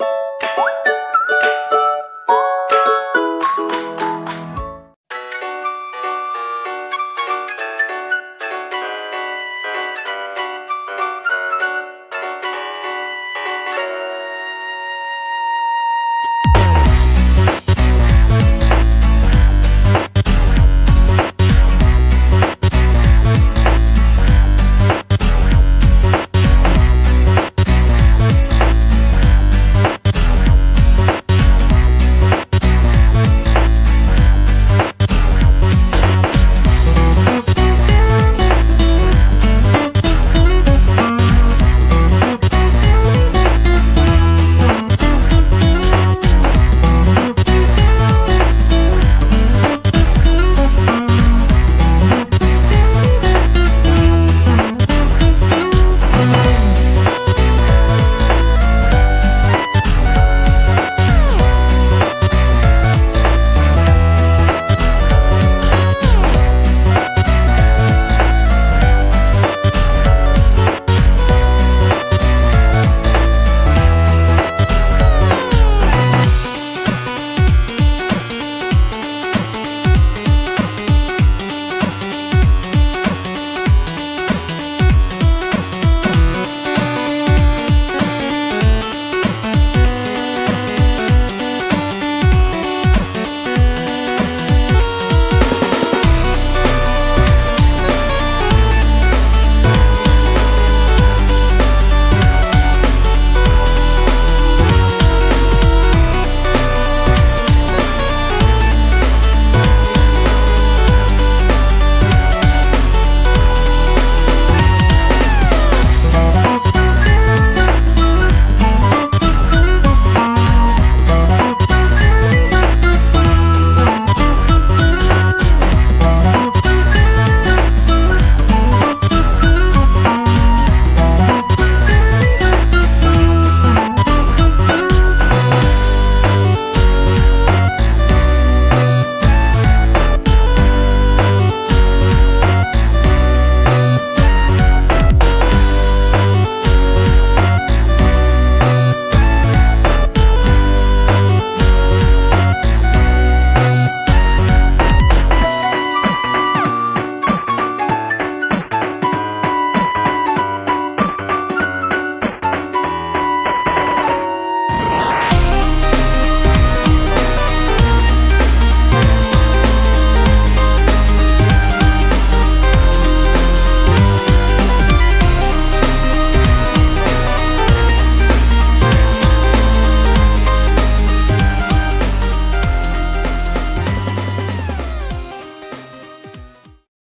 you